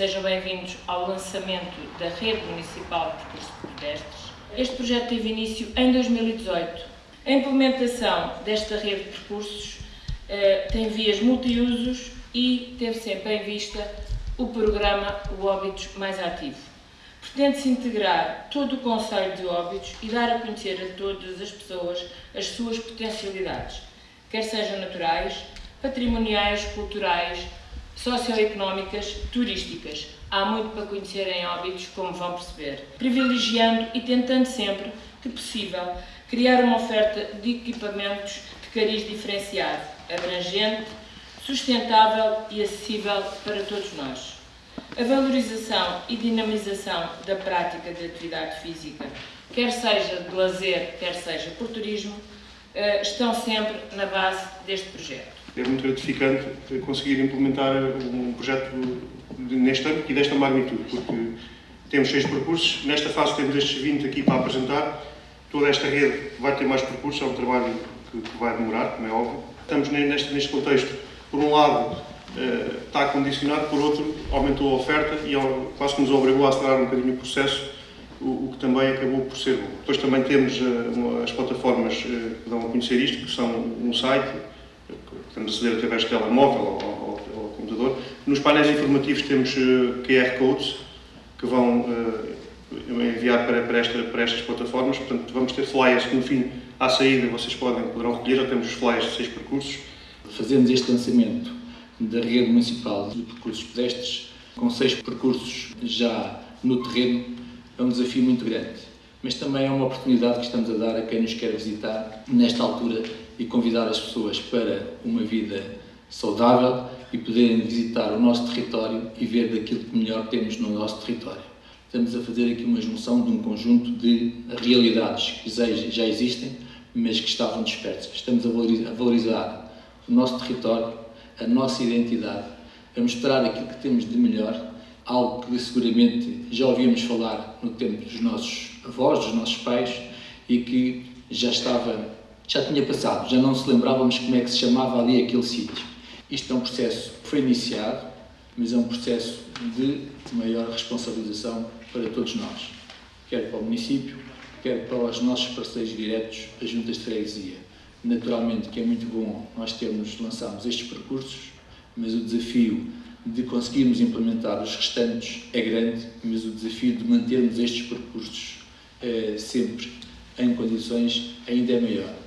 Sejam bem-vindos ao lançamento da Rede Municipal de Percursos Pedestres. Este projeto teve início em 2018. A implementação desta rede de percursos eh, tem vias multiusos e teve sempre em vista o programa O Óbitos Mais Ativo. Pretende-se integrar todo o Conselho de Óbitos e dar a conhecer a todas as pessoas as suas potencialidades, quer sejam naturais, patrimoniais, culturais, socioeconómicas, turísticas. Há muito para conhecer em Óbidos, como vão perceber. Privilegiando e tentando sempre que possível criar uma oferta de equipamentos de cariz diferenciado, abrangente, sustentável e acessível para todos nós. A valorização e dinamização da prática de atividade física, quer seja de lazer, quer seja por turismo, eh, estão sempre na base deste projeto. É muito gratificante conseguir implementar um projeto neste ano e desta magnitude, porque temos seis percursos, nesta fase temos estes 20 aqui para apresentar, toda esta rede vai ter mais percursos, é um trabalho que, vai demorar, como é óbvio. Estamos neste, neste contexto, por um lado, eh, está condicionado, por outro, aumentou a oferta e quase que nos obrigou a acelerar um bocadinho o processo, o, que também acabou por ser bom. Depois também temos eh, as plataformas eh, que dão a conhecer isto, que são um site, podemos aceder através de telemóvel ou, ou, ou, computador. Nos painéis informativos temos uh, QR codes que vão uh, enviar para, para, esta, para estas plataformas, portanto vamos ter flyers que no fim, à saída, vocês podem, poderão recolher, já temos os flyers de seis percursos. Fazemos este lançamento da rede municipal de percursos pedestres, com seis percursos já no terreno, é um desafio muito grande mas também é uma oportunidade que estamos a dar a quem nos quer visitar nesta altura e convidar as pessoas para uma vida saudável e poderem visitar o nosso território e ver daquilo que melhor temos no nosso território. Estamos a fazer aqui uma junção de um conjunto de realidades que já existem, mas que estavam dispersas. Estamos a valorizar o nosso território, a nossa identidade, a mostrar aquilo que temos de melhor algo que seguramente já ouvíamos falar no tempo dos nossos avós, dos nossos pais, e que já estava, já tinha passado, já não se lembrávamos como é que se chamava ali aquele sítio. Isto é um processo que foi iniciado, mas é um processo de maior responsabilização para todos nós, quer para o município, quer para os nossos parceiros diretos, as juntas de freguesia. Naturalmente que é muito bom nós termos, lançamos estes percursos, mas o desafio de conseguirmos implementar os restantes é grande, mas o desafio de mantermos estes percursos eh, sempre em condições ainda é maior.